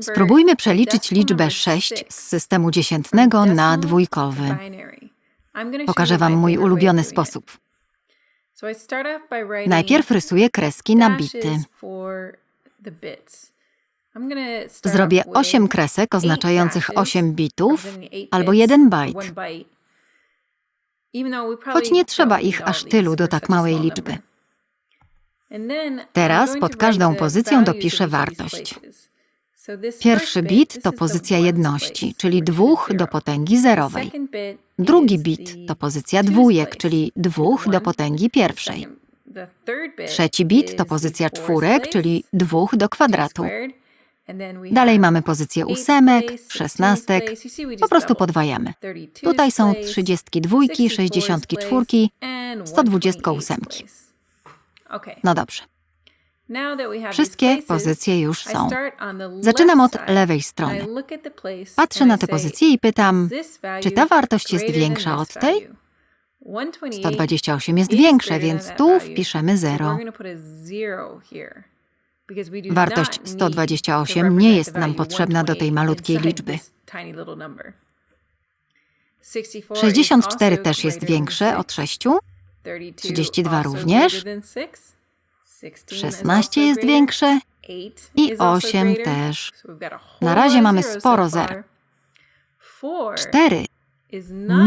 Spróbujmy przeliczyć liczbę 6 z systemu dziesiętnego na dwójkowy. Pokażę Wam mój ulubiony sposób. Najpierw rysuję kreski na bity. Zrobię 8 kresek oznaczających 8 bitów albo 1 bajt, choć nie trzeba ich aż tylu do tak małej liczby. Teraz pod każdą pozycją dopiszę wartość. Pierwszy bit to pozycja jedności, czyli dwóch do potęgi zerowej. Drugi bit to pozycja dwójek, czyli dwóch do potęgi pierwszej. Trzeci bit to pozycja czwórek, czyli dwóch do kwadratu. Dalej mamy pozycję ósemek, szesnastek, po prostu podwajamy. Tutaj są trzydziestki dwójki, sześćdziesiątki czwórki, sto dwudziestka ósemki. No dobrze. Wszystkie pozycje już są. Zaczynam od lewej strony. Patrzę na te pozycje i pytam, czy ta wartość jest większa od tej? 128 jest większe, więc tu wpiszemy 0. Wartość 128 nie jest nam potrzebna do tej malutkiej liczby. 64 też jest większe od 6. 32 również. 16 jest większe i 8 też. Na razie mamy sporo zer. 4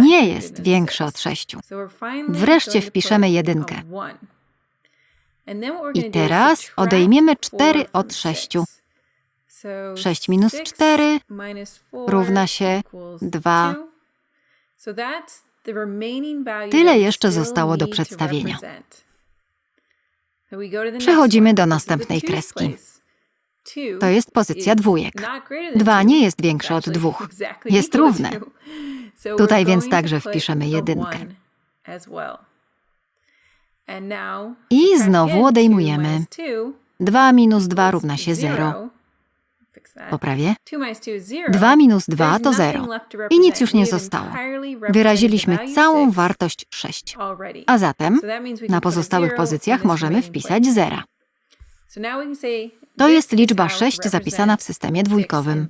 nie jest większe od 6. Wreszcie wpiszemy jedynkę. I teraz odejmiemy 4 od 6. 6 minus 4 równa się 2. Tyle jeszcze zostało do przedstawienia. Przechodzimy do następnej kreski. To jest pozycja dwójek. 2 nie jest większe od 2. Jest równe. Tutaj więc także wpiszemy jedynkę. I znowu odejmujemy. 2 minus 2 równa się 0. Poprawię. 2 minus 2 to 0. I nic już nie zostało. Wyraziliśmy całą wartość 6. A zatem na pozostałych pozycjach możemy wpisać 0. To jest liczba 6 zapisana w systemie dwójkowym.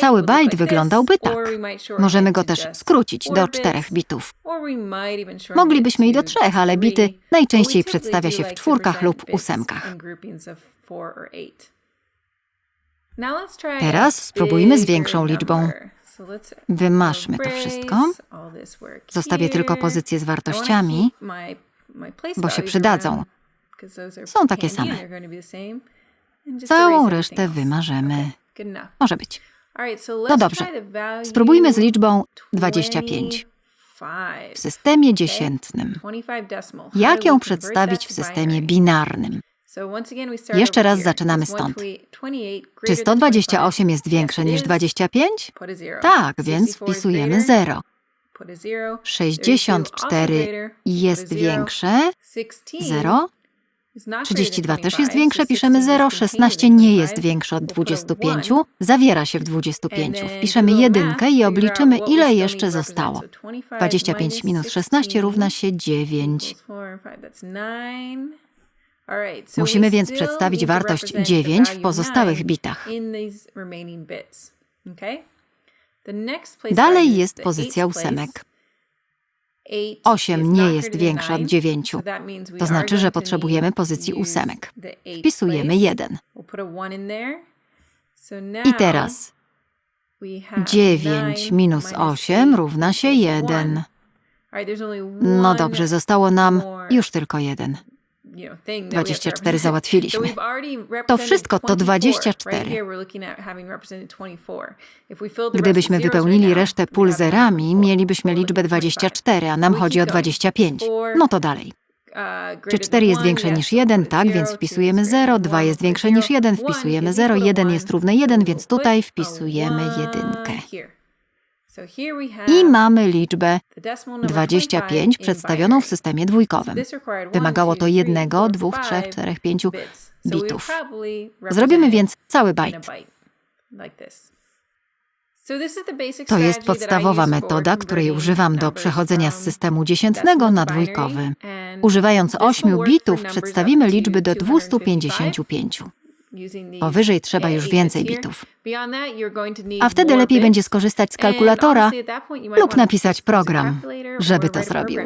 Cały bajt wyglądałby tak. Możemy go też skrócić do czterech bitów. Moglibyśmy i do trzech, ale bity najczęściej przedstawia się w czwórkach lub ósemkach. Teraz spróbujmy z większą liczbą. Wymaszmy to wszystko. Zostawię tylko pozycje z wartościami, bo się przydadzą. Są takie same. Całą resztę wymarzemy. Może być. No dobrze. Spróbujmy z liczbą 25 w systemie dziesiętnym. Jak ją przedstawić w systemie binarnym? Jeszcze raz zaczynamy stąd. Czy 128 jest większe niż 25? Tak, więc wpisujemy 0. 64 jest większe? 0. 32 też jest większe, piszemy 0, 16 nie jest większe od 25, zawiera się w 25. Wpiszemy jedynkę i obliczymy, ile jeszcze zostało. 25 minus 16 równa się 9. Musimy więc przedstawić wartość 9 w pozostałych bitach. Dalej jest pozycja ósemek. 8 nie jest większa od 9. To znaczy, że potrzebujemy pozycji ósemek. Wpisujemy 1. I teraz 9 minus 8 równa się 1. No dobrze, zostało nam już tylko jeden. 24 załatwiliśmy. To wszystko to 24. Gdybyśmy wypełnili resztę pól zerami, mielibyśmy liczbę 24, a nam chodzi o 25. No to dalej. Czy 4 jest większe niż 1? Tak, więc wpisujemy 0. 2 jest większe niż 1, wpisujemy 0. 1 jest równe 1, więc tutaj wpisujemy jedynkę. I mamy liczbę 25 przedstawioną w systemie dwójkowym. Wymagało to jednego, dwóch, trzech, czterech, pięciu bitów. Zrobimy więc cały bajt. To jest podstawowa metoda, której używam do przechodzenia z systemu dziesiętnego na dwójkowy. Używając 8 bitów przedstawimy liczby do 255. Powyżej trzeba już więcej bitów. A wtedy lepiej będzie skorzystać z kalkulatora lub napisać program, żeby to zrobił.